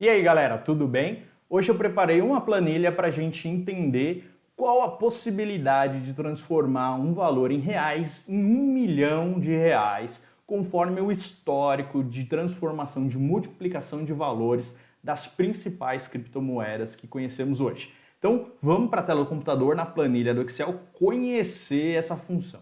E aí galera, tudo bem? Hoje eu preparei uma planilha para a gente entender qual a possibilidade de transformar um valor em reais em um milhão de reais, conforme o histórico de transformação, de multiplicação de valores das principais criptomoedas que conhecemos hoje. Então vamos para a tela do computador na planilha do Excel conhecer essa função.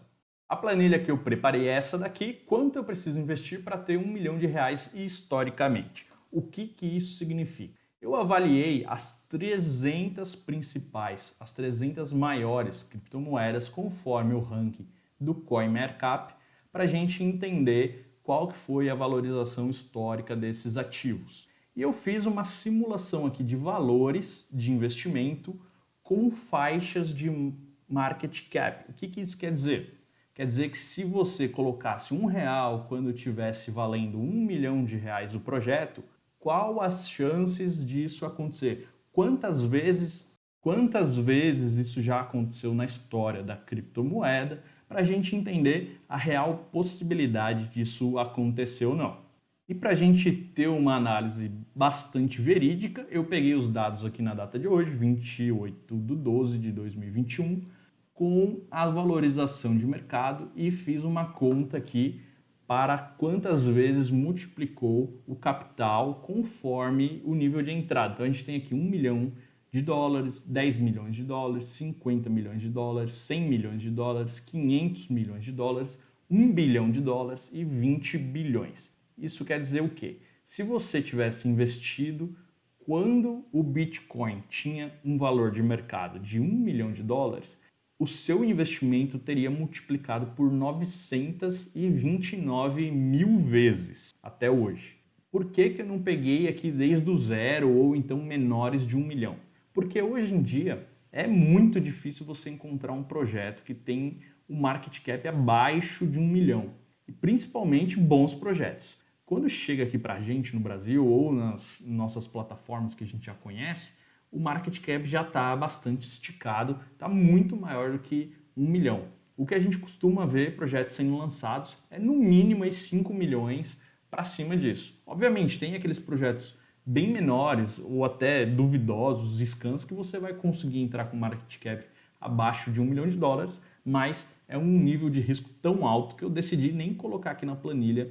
A planilha que eu preparei é essa daqui, quanto eu preciso investir para ter um milhão de reais historicamente. O que, que isso significa? Eu avaliei as 300 principais, as 300 maiores criptomoedas conforme o ranking do CoinMarkup para a gente entender qual que foi a valorização histórica desses ativos. E eu fiz uma simulação aqui de valores de investimento com faixas de market cap. O que, que isso quer dizer? Quer dizer que se você colocasse um real quando tivesse valendo um milhão de reais o projeto, qual as chances disso acontecer? Quantas vezes, quantas vezes isso já aconteceu na história da criptomoeda para a gente entender a real possibilidade disso acontecer ou não. E para a gente ter uma análise bastante verídica, eu peguei os dados aqui na data de hoje, 28 de 12 de 2021, com a valorização de mercado e fiz uma conta aqui para quantas vezes multiplicou o capital conforme o nível de entrada. Então a gente tem aqui 1 milhão de dólares, 10 milhões de dólares, 50 milhões de dólares, 100 milhões de dólares, 500 milhões de dólares, 1 bilhão de dólares e 20 bilhões. Isso quer dizer o quê? Se você tivesse investido quando o Bitcoin tinha um valor de mercado de 1 milhão de dólares, o seu investimento teria multiplicado por 929 mil vezes até hoje. Por que, que eu não peguei aqui desde o zero ou então menores de um milhão? Porque hoje em dia é muito difícil você encontrar um projeto que tem um market cap abaixo de um milhão. E principalmente bons projetos. Quando chega aqui para a gente no Brasil ou nas nossas plataformas que a gente já conhece, o market cap já está bastante esticado, está muito maior do que um milhão. O que a gente costuma ver projetos sendo lançados é no mínimo aí 5 milhões para cima disso. Obviamente, tem aqueles projetos bem menores ou até duvidosos, scans, que você vai conseguir entrar com market cap abaixo de um milhão de dólares, mas é um nível de risco tão alto que eu decidi nem colocar aqui na planilha,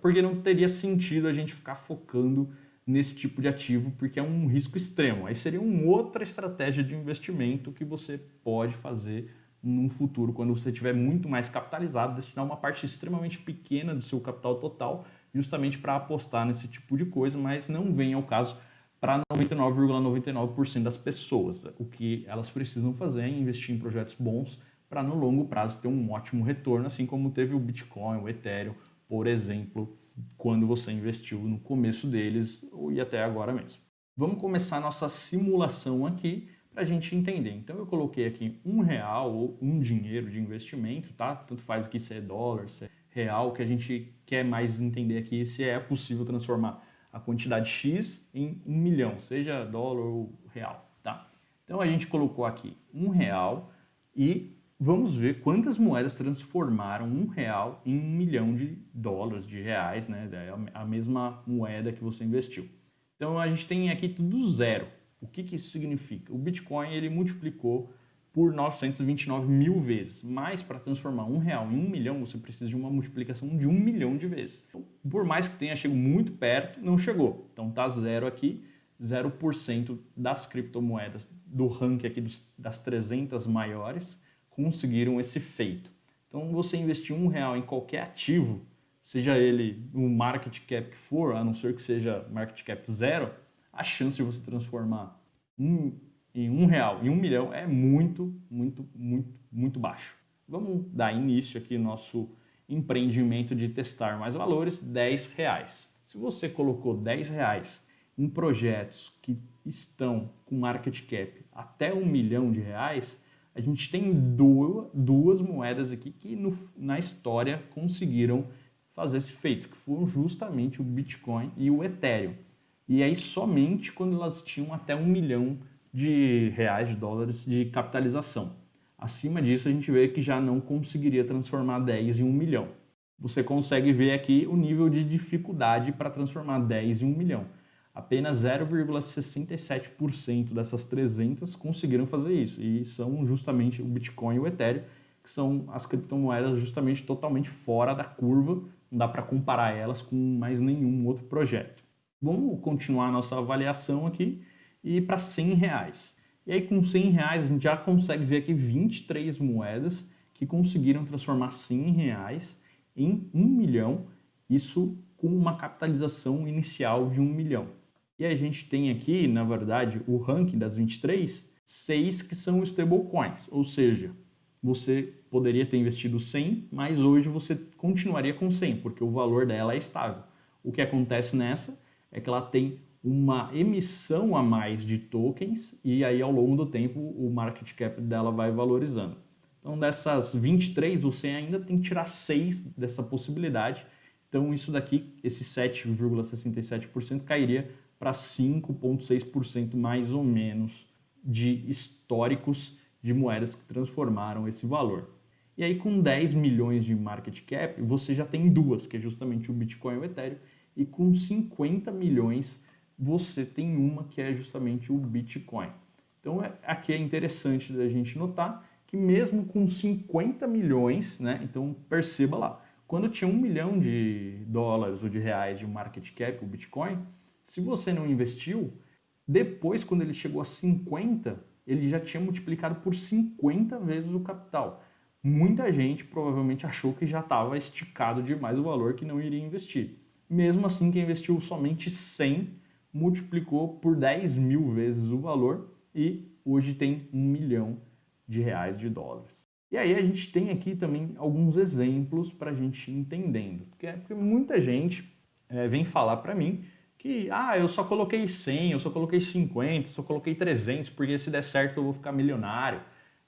porque não teria sentido a gente ficar focando nesse tipo de ativo, porque é um risco extremo. Aí seria uma outra estratégia de investimento que você pode fazer num futuro, quando você estiver muito mais capitalizado, destinar uma parte extremamente pequena do seu capital total, justamente para apostar nesse tipo de coisa, mas não vem ao caso para 99,99% ,99 das pessoas. O que elas precisam fazer é investir em projetos bons para no longo prazo ter um ótimo retorno, assim como teve o Bitcoin, o Ethereum, por exemplo, quando você investiu no começo deles e até agora mesmo. Vamos começar nossa simulação aqui para a gente entender. Então eu coloquei aqui um real ou um dinheiro de investimento, tá? Tanto faz aqui se é dólar, se é real, que a gente quer mais entender aqui se é possível transformar a quantidade X em um milhão, seja dólar ou real, tá? Então a gente colocou aqui um real e vamos ver quantas moedas transformaram um real em um milhão de dólares, de reais, né? É a mesma moeda que você investiu. Então a gente tem aqui tudo zero. O que, que isso significa? O Bitcoin ele multiplicou por 929 mil vezes, mas para transformar um real em um milhão você precisa de uma multiplicação de um milhão de vezes. Então, por mais que tenha chegado muito perto, não chegou. Então tá zero aqui, 0% das criptomoedas do ranking aqui dos, das 300 maiores conseguiram esse feito. Então, você investir um real em qualquer ativo, seja ele um market cap que for, a não ser que seja market cap zero, a chance de você transformar um, em um real em um milhão é muito, muito, muito, muito baixo. Vamos dar início aqui no nosso empreendimento de testar mais valores, 10 reais. Se você colocou 10 reais em projetos que estão com market cap até um milhão de reais, a gente tem duas, duas moedas aqui que no, na história conseguiram fazer esse feito, que foram justamente o Bitcoin e o Ethereum. E aí somente quando elas tinham até um milhão de reais, de dólares de capitalização. Acima disso a gente vê que já não conseguiria transformar 10 em um milhão. Você consegue ver aqui o nível de dificuldade para transformar 10 em um milhão. Apenas 0,67% dessas 300 conseguiram fazer isso, e são justamente o Bitcoin e o Ethereum, que são as criptomoedas justamente totalmente fora da curva, não dá para comparar elas com mais nenhum outro projeto. Vamos continuar nossa avaliação aqui e para 100 reais. E aí com 100 reais a gente já consegue ver aqui 23 moedas que conseguiram transformar 100 reais em 1 milhão, isso com uma capitalização inicial de 1 milhão. E a gente tem aqui, na verdade, o ranking das 23, seis que são stablecoins, ou seja, você poderia ter investido 100, mas hoje você continuaria com 100, porque o valor dela é estável. O que acontece nessa é que ela tem uma emissão a mais de tokens e aí ao longo do tempo o market cap dela vai valorizando. Então dessas 23, você ainda tem que tirar 6 dessa possibilidade. Então isso daqui, esse 7,67% cairia para 5,6% mais ou menos de históricos de moedas que transformaram esse valor. E aí com 10 milhões de market cap, você já tem duas, que é justamente o Bitcoin e o Ethereum, e com 50 milhões você tem uma que é justamente o Bitcoin. Então é, aqui é interessante da gente notar que mesmo com 50 milhões, né, então perceba lá, quando tinha um milhão de dólares ou de reais de market cap, o Bitcoin, se você não investiu, depois, quando ele chegou a 50, ele já tinha multiplicado por 50 vezes o capital. Muita gente provavelmente achou que já estava esticado demais o valor que não iria investir. Mesmo assim, quem investiu somente 100 multiplicou por 10 mil vezes o valor e hoje tem um milhão de reais de dólares. E aí a gente tem aqui também alguns exemplos para a gente entendendo. Porque, porque muita gente é, vem falar para mim que, ah, eu só coloquei 100, eu só coloquei 50, eu só coloquei 300, porque se der certo eu vou ficar milionário.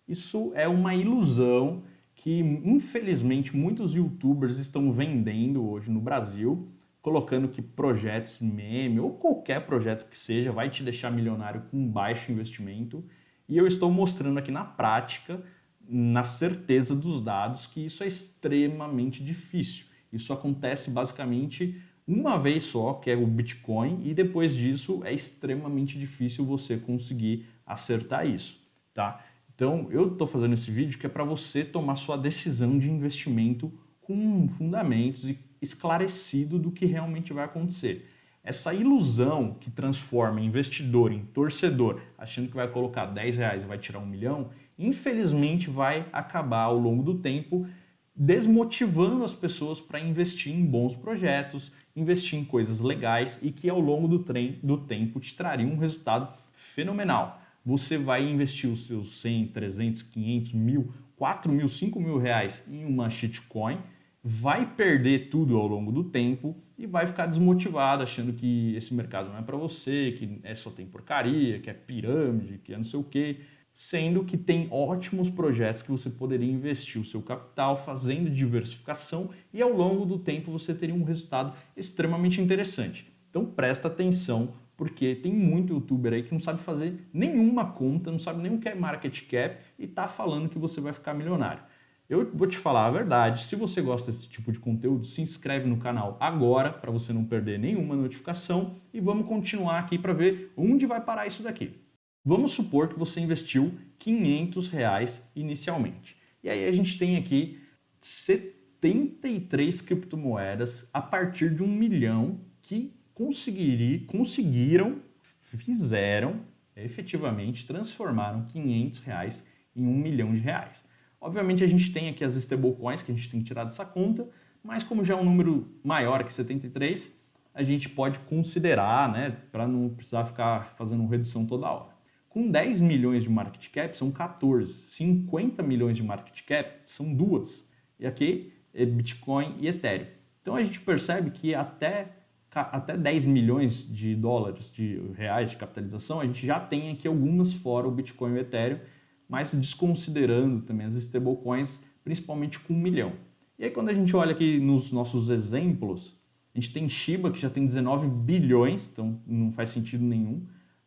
Isso é uma ilusão que, infelizmente, muitos youtubers estão vendendo hoje no Brasil, colocando que projetos meme ou qualquer projeto que seja vai te deixar milionário com baixo investimento. E eu estou mostrando aqui na prática, na certeza dos dados, que isso é extremamente difícil. Isso acontece basicamente uma vez só, que é o Bitcoin, e depois disso é extremamente difícil você conseguir acertar isso, tá? Então, eu estou fazendo esse vídeo que é para você tomar sua decisão de investimento com fundamentos e esclarecido do que realmente vai acontecer. Essa ilusão que transforma investidor em torcedor, achando que vai colocar 10 reais e vai tirar um milhão, infelizmente vai acabar ao longo do tempo desmotivando as pessoas para investir em bons projetos, investir em coisas legais e que ao longo do, trem, do tempo te trariam um resultado fenomenal. Você vai investir os seus 100, 300, 500, mil, 4 mil, 5 mil reais em uma shitcoin, vai perder tudo ao longo do tempo e vai ficar desmotivado achando que esse mercado não é para você, que é só tem porcaria, que é pirâmide, que é não sei o quê sendo que tem ótimos projetos que você poderia investir o seu capital fazendo diversificação e ao longo do tempo você teria um resultado extremamente interessante. Então presta atenção porque tem muito youtuber aí que não sabe fazer nenhuma conta, não sabe nem o que é market cap e está falando que você vai ficar milionário. Eu vou te falar a verdade, se você gosta desse tipo de conteúdo, se inscreve no canal agora para você não perder nenhuma notificação e vamos continuar aqui para ver onde vai parar isso daqui. Vamos supor que você investiu 500 reais inicialmente. E aí a gente tem aqui 73 criptomoedas a partir de um milhão que conseguiram, fizeram, efetivamente, transformaram 500 reais em um milhão de reais. Obviamente a gente tem aqui as stablecoins que a gente tem que tirar dessa conta, mas como já é um número maior que 73, a gente pode considerar, né, para não precisar ficar fazendo redução toda hora. Com 10 milhões de market cap são 14, 50 milhões de market cap são duas. E aqui é Bitcoin e Ethereum. Então a gente percebe que até, até 10 milhões de dólares, de reais de capitalização, a gente já tem aqui algumas fora o Bitcoin e o Ethereum, mas desconsiderando também as stablecoins, principalmente com um milhão. E aí quando a gente olha aqui nos nossos exemplos, a gente tem Shiba que já tem 19 bilhões, então não faz sentido nenhum.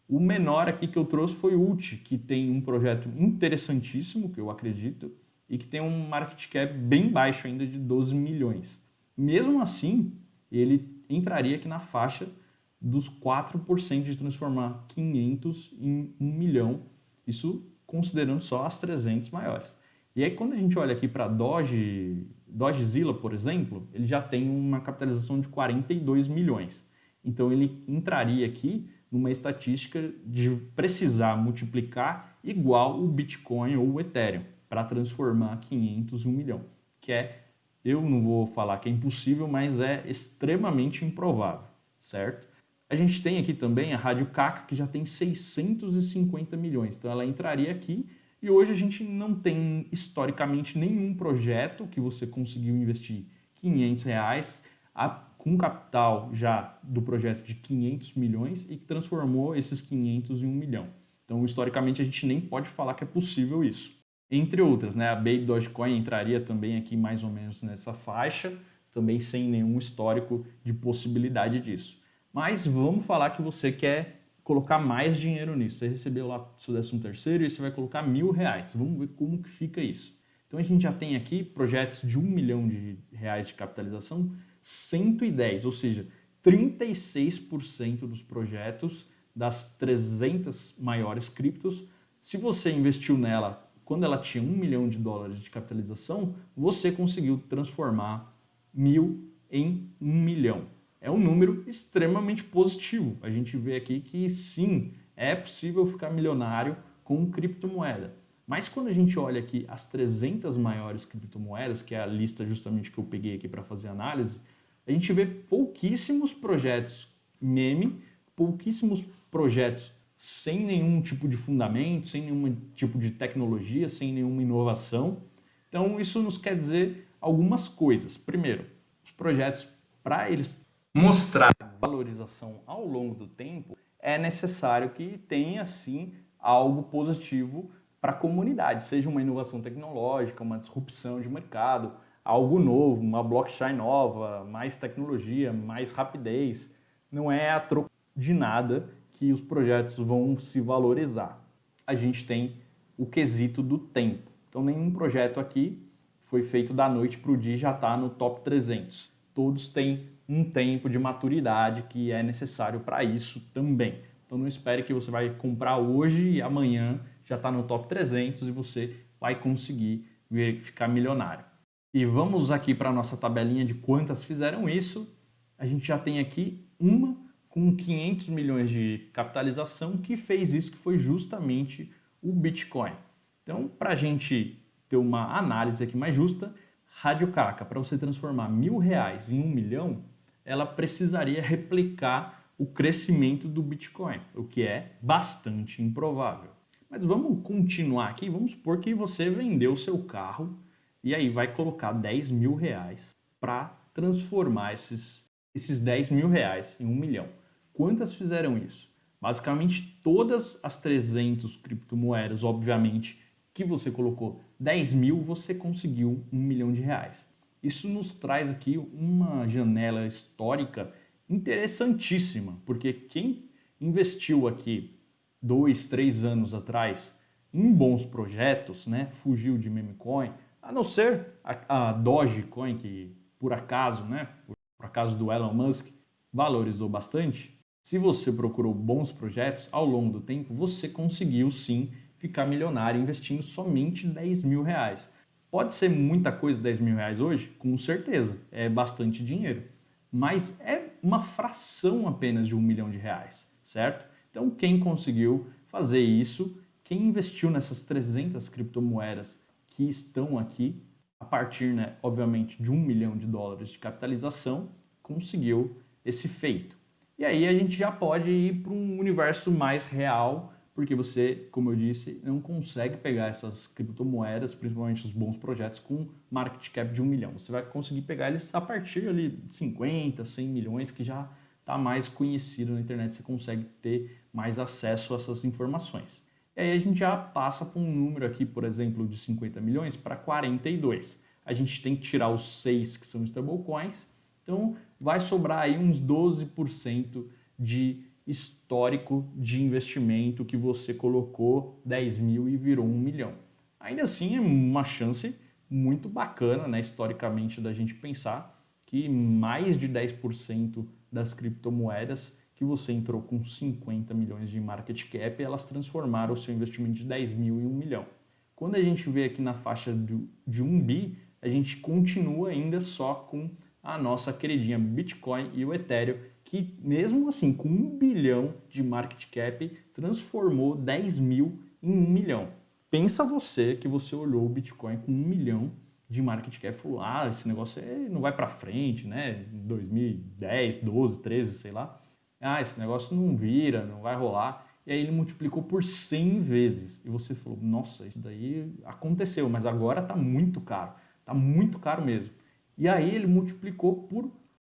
O menor aqui que eu trouxe foi o Ult, que tem um projeto interessantíssimo, que eu acredito, e que tem um market cap bem baixo ainda de 12 milhões. Mesmo assim, ele entraria aqui na faixa dos 4% de transformar 500 em 1 milhão, isso considerando só as 300 maiores. E aí quando a gente olha aqui para Doge, Dogezilla, por exemplo, ele já tem uma capitalização de 42 milhões. Então ele entraria aqui numa estatística de precisar multiplicar igual o Bitcoin ou o Ethereum para transformar 500 em 1 milhão, que é, eu não vou falar que é impossível, mas é extremamente improvável, certo? A gente tem aqui também a Rádio Caca, que já tem 650 milhões, então ela entraria aqui e hoje a gente não tem historicamente nenhum projeto que você conseguiu investir 500 reais a, com capital já do projeto de 500 milhões e que transformou esses 500 em 1 milhão. Então, historicamente, a gente nem pode falar que é possível isso. Entre outras, né? a Baby Dogecoin entraria também aqui mais ou menos nessa faixa, também sem nenhum histórico de possibilidade disso. Mas vamos falar que você quer colocar mais dinheiro nisso. Você recebeu lá seu décimo terceiro e você vai colocar mil reais. Vamos ver como que fica isso. Então a gente já tem aqui projetos de um milhão de reais de capitalização, 110, ou seja, 36% dos projetos das 300 maiores criptos, se você investiu nela quando ela tinha um milhão de dólares de capitalização, você conseguiu transformar mil em um milhão é um número extremamente positivo. A gente vê aqui que sim, é possível ficar milionário com criptomoeda. Mas quando a gente olha aqui as 300 maiores criptomoedas, que é a lista justamente que eu peguei aqui para fazer análise, a gente vê pouquíssimos projetos meme, pouquíssimos projetos sem nenhum tipo de fundamento, sem nenhum tipo de tecnologia, sem nenhuma inovação. Então isso nos quer dizer algumas coisas. Primeiro, os projetos, para eles mostrar valorização ao longo do tempo, é necessário que tenha, sim, algo positivo para a comunidade, seja uma inovação tecnológica, uma disrupção de mercado, algo novo, uma blockchain nova, mais tecnologia, mais rapidez. Não é a troco de nada que os projetos vão se valorizar. A gente tem o quesito do tempo. Então, nenhum projeto aqui foi feito da noite para o dia já está no top 300. Todos têm um tempo de maturidade que é necessário para isso também. Então não espere que você vai comprar hoje e amanhã já está no top 300 e você vai conseguir ficar milionário. E vamos aqui para a nossa tabelinha de quantas fizeram isso. A gente já tem aqui uma com 500 milhões de capitalização que fez isso, que foi justamente o Bitcoin. Então, para a gente ter uma análise aqui mais justa, Rádio Caca, para você transformar mil reais em um milhão, ela precisaria replicar o crescimento do Bitcoin, o que é bastante improvável. Mas vamos continuar aqui, vamos supor que você vendeu seu carro e aí vai colocar 10 mil reais para transformar esses, esses 10 mil reais em um milhão. Quantas fizeram isso? Basicamente todas as 300 criptomoedas, obviamente, que você colocou 10 mil, você conseguiu um milhão de reais. Isso nos traz aqui uma janela histórica interessantíssima, porque quem investiu aqui dois, três anos atrás em bons projetos, né, fugiu de meme coin, a não ser a, a Dogecoin, que por acaso, né, por, por acaso do Elon Musk, valorizou bastante, se você procurou bons projetos ao longo do tempo, você conseguiu sim ficar milionário investindo somente 10 mil reais. Pode ser muita coisa 10 mil reais hoje? Com certeza, é bastante dinheiro. Mas é uma fração apenas de um milhão de reais, certo? Então quem conseguiu fazer isso, quem investiu nessas 300 criptomoedas que estão aqui, a partir, né, obviamente, de um milhão de dólares de capitalização, conseguiu esse feito. E aí a gente já pode ir para um universo mais real, porque você, como eu disse, não consegue pegar essas criptomoedas, principalmente os bons projetos, com market cap de um milhão. Você vai conseguir pegar eles a partir ali de 50, 100 milhões, que já está mais conhecido na internet, você consegue ter mais acesso a essas informações. E aí a gente já passa para um número aqui, por exemplo, de 50 milhões para 42. A gente tem que tirar os 6 que são stablecoins, então vai sobrar aí uns 12% de histórico de investimento que você colocou 10 mil e virou 1 milhão. Ainda assim, é uma chance muito bacana, né, historicamente, da gente pensar que mais de 10% das criptomoedas que você entrou com 50 milhões de market cap elas transformaram o seu investimento de 10 mil em 1 milhão. Quando a gente vê aqui na faixa de 1 bi, a gente continua ainda só com a nossa queridinha Bitcoin e o Ethereum, que mesmo assim, com 1 bilhão de market cap, transformou 10 mil em 1 milhão. Pensa você que você olhou o Bitcoin com 1 milhão de market cap e falou, ah, esse negócio não vai para frente, né? 2010, 12, 13, sei lá. Ah, esse negócio não vira, não vai rolar. E aí ele multiplicou por 100 vezes. E você falou, nossa, isso daí aconteceu, mas agora está muito caro. Está muito caro mesmo. E aí ele multiplicou por,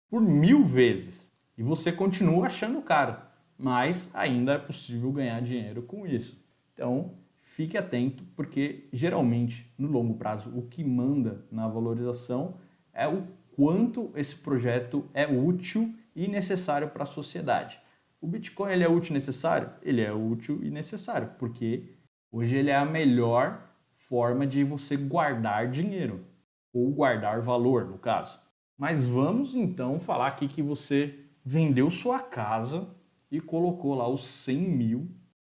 por mil vezes. E você continua achando caro. Mas ainda é possível ganhar dinheiro com isso. Então, fique atento, porque geralmente, no longo prazo, o que manda na valorização é o quanto esse projeto é útil e necessário para a sociedade. O Bitcoin ele é útil e necessário? Ele é útil e necessário, porque hoje ele é a melhor forma de você guardar dinheiro, ou guardar valor, no caso. Mas vamos então falar aqui que você vendeu sua casa e colocou lá os 100 mil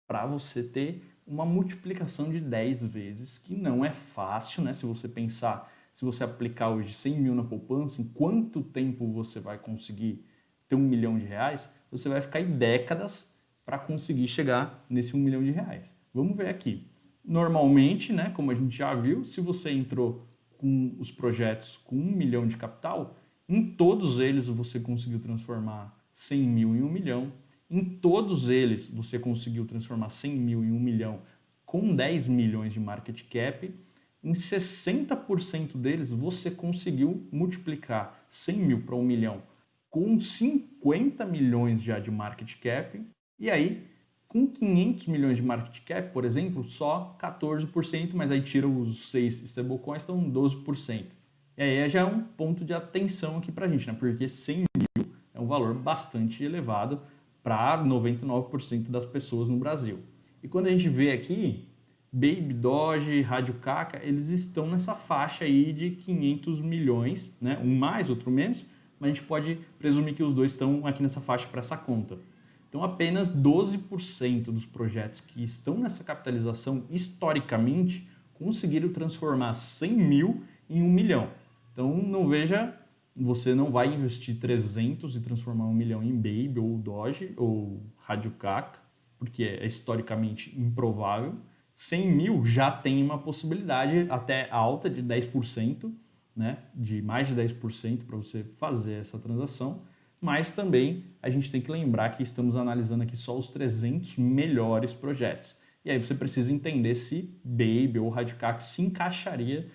para você ter uma multiplicação de 10 vezes, que não é fácil, né? Se você pensar, se você aplicar hoje 100 mil na poupança, em quanto tempo você vai conseguir ter um milhão de reais? Você vai ficar em décadas para conseguir chegar nesse um milhão de reais. Vamos ver aqui. Normalmente, né, como a gente já viu, se você entrou com os projetos com um milhão de capital, em todos eles você conseguiu transformar 100 mil em um milhão, em todos eles, você conseguiu transformar 100 mil em 1 milhão com 10 milhões de market cap. Em 60% deles, você conseguiu multiplicar 100 mil para 1 milhão com 50 milhões já de market cap. E aí, com 500 milhões de market cap, por exemplo, só 14%, mas aí tira os 6 stablecoins, então 12%. E aí já é um ponto de atenção aqui para a gente, né? porque 100 mil é um valor bastante elevado para 99% das pessoas no Brasil. E quando a gente vê aqui, Baby, Doge, Rádio Caca, eles estão nessa faixa aí de 500 milhões, né? um mais, outro menos, mas a gente pode presumir que os dois estão aqui nessa faixa para essa conta. Então, apenas 12% dos projetos que estão nessa capitalização, historicamente, conseguiram transformar 100 mil em 1 milhão. Então, não veja você não vai investir 300 e transformar um milhão em Baby ou Doge ou Rádio porque é historicamente improvável. 100 mil já tem uma possibilidade até alta de 10%, né, de mais de 10% para você fazer essa transação, mas também a gente tem que lembrar que estamos analisando aqui só os 300 melhores projetos. E aí você precisa entender se Baby ou Radicac se encaixaria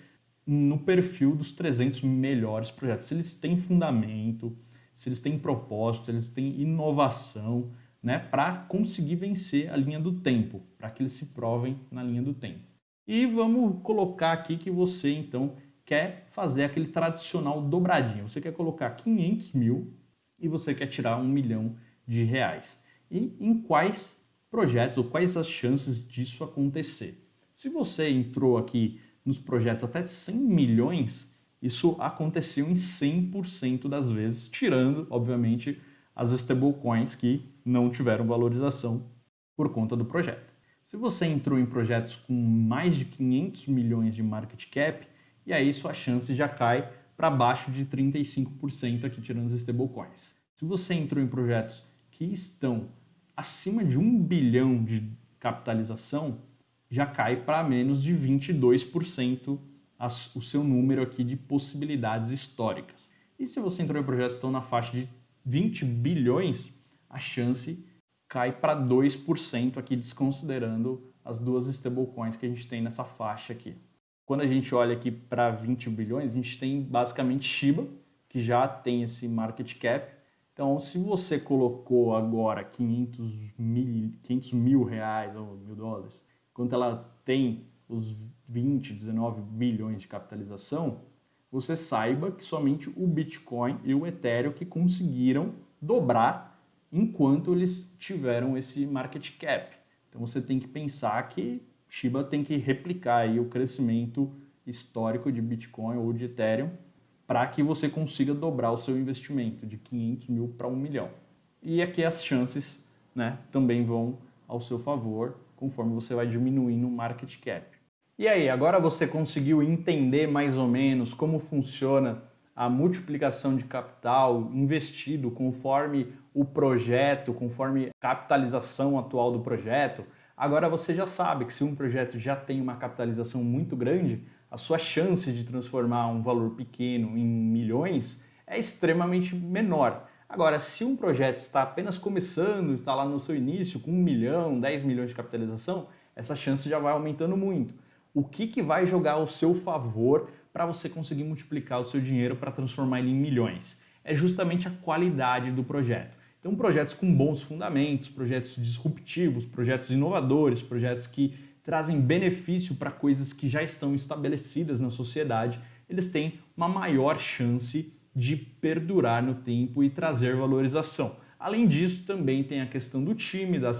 no perfil dos 300 melhores projetos. Se eles têm fundamento, se eles têm propósito, se eles têm inovação, né, para conseguir vencer a linha do tempo, para que eles se provem na linha do tempo. E vamos colocar aqui que você, então, quer fazer aquele tradicional dobradinho. Você quer colocar 500 mil e você quer tirar um milhão de reais. E em quais projetos ou quais as chances disso acontecer? Se você entrou aqui nos projetos até 100 milhões, isso aconteceu em 100% das vezes, tirando, obviamente, as stablecoins que não tiveram valorização por conta do projeto. Se você entrou em projetos com mais de 500 milhões de market cap, e aí sua chance já cai para baixo de 35% aqui tirando as stablecoins. Se você entrou em projetos que estão acima de 1 bilhão de capitalização, já cai para menos de 22% as, o seu número aqui de possibilidades históricas. E se você entrou em projetos que estão na faixa de 20 bilhões, a chance cai para 2% aqui, desconsiderando as duas stablecoins que a gente tem nessa faixa aqui. Quando a gente olha aqui para 20 bilhões, a gente tem basicamente Shiba, que já tem esse market cap. Então, se você colocou agora 500 mil, 500 mil reais ou mil dólares quando ela tem os 20, 19 bilhões de capitalização, você saiba que somente o Bitcoin e o Ethereum que conseguiram dobrar enquanto eles tiveram esse market cap. Então você tem que pensar que Shiba tem que replicar aí o crescimento histórico de Bitcoin ou de Ethereum para que você consiga dobrar o seu investimento de 500 mil para 1 milhão. e aqui as chances né, também vão ao seu favor conforme você vai diminuindo o market cap. E aí, agora você conseguiu entender mais ou menos como funciona a multiplicação de capital investido conforme o projeto, conforme a capitalização atual do projeto, agora você já sabe que se um projeto já tem uma capitalização muito grande, a sua chance de transformar um valor pequeno em milhões é extremamente menor. Agora, se um projeto está apenas começando, está lá no seu início, com um milhão, 10 milhões de capitalização, essa chance já vai aumentando muito. O que, que vai jogar ao seu favor para você conseguir multiplicar o seu dinheiro para transformar ele em milhões? É justamente a qualidade do projeto. Então, projetos com bons fundamentos, projetos disruptivos, projetos inovadores, projetos que trazem benefício para coisas que já estão estabelecidas na sociedade, eles têm uma maior chance de perdurar no tempo e trazer valorização. Além disso, também tem a questão do time, da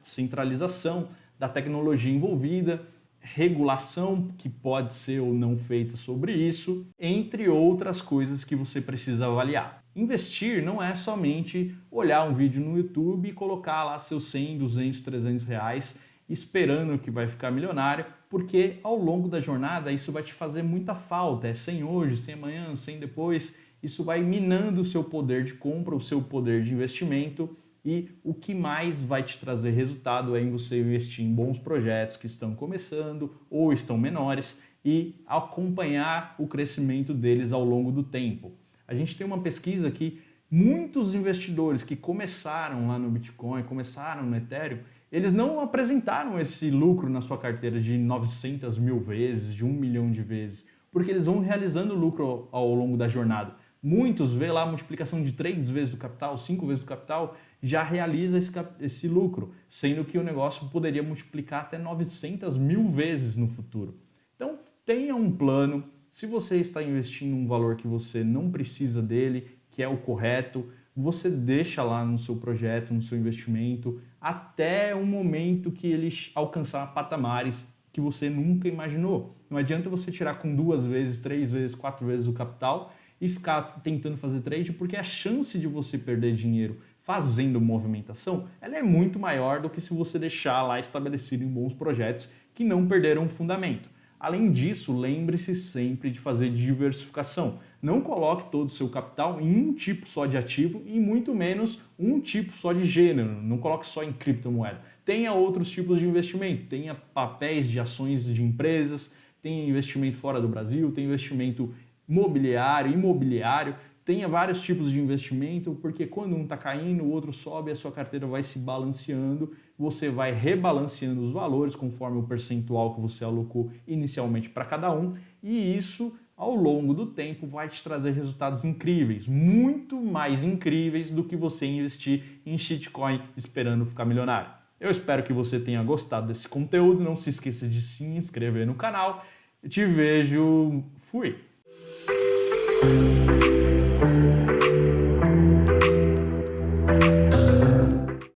centralização, da tecnologia envolvida, regulação que pode ser ou não feita sobre isso, entre outras coisas que você precisa avaliar. Investir não é somente olhar um vídeo no YouTube e colocar lá seus 100, 200, 300 reais esperando que vai ficar milionário, porque ao longo da jornada isso vai te fazer muita falta. É sem hoje, sem amanhã, sem depois. Isso vai minando o seu poder de compra, o seu poder de investimento e o que mais vai te trazer resultado é em você investir em bons projetos que estão começando ou estão menores e acompanhar o crescimento deles ao longo do tempo. A gente tem uma pesquisa que muitos investidores que começaram lá no Bitcoin, começaram no Ethereum, eles não apresentaram esse lucro na sua carteira de 900 mil vezes, de um milhão de vezes, porque eles vão realizando lucro ao longo da jornada. Muitos vê lá a multiplicação de três vezes do capital, cinco vezes do capital, já realiza esse, esse lucro, sendo que o negócio poderia multiplicar até 900 mil vezes no futuro. Então, tenha um plano. Se você está investindo um valor que você não precisa dele, que é o correto, você deixa lá no seu projeto, no seu investimento, até o momento que ele alcançar patamares que você nunca imaginou. Não adianta você tirar com duas vezes, três vezes, quatro vezes o capital e ficar tentando fazer trade, porque a chance de você perder dinheiro fazendo movimentação, ela é muito maior do que se você deixar lá estabelecido em bons projetos que não perderam o fundamento. Além disso, lembre-se sempre de fazer diversificação. Não coloque todo o seu capital em um tipo só de ativo e muito menos um tipo só de gênero. Não coloque só em criptomoeda. Tenha outros tipos de investimento. Tenha papéis de ações de empresas, tenha investimento fora do Brasil, tenha investimento mobiliário, imobiliário. Tenha vários tipos de investimento, porque quando um está caindo, o outro sobe, a sua carteira vai se balanceando, você vai rebalanceando os valores conforme o percentual que você alocou inicialmente para cada um, e isso ao longo do tempo vai te trazer resultados incríveis, muito mais incríveis do que você investir em shitcoin esperando ficar milionário. Eu espero que você tenha gostado desse conteúdo, não se esqueça de se inscrever no canal. Eu te vejo, fui!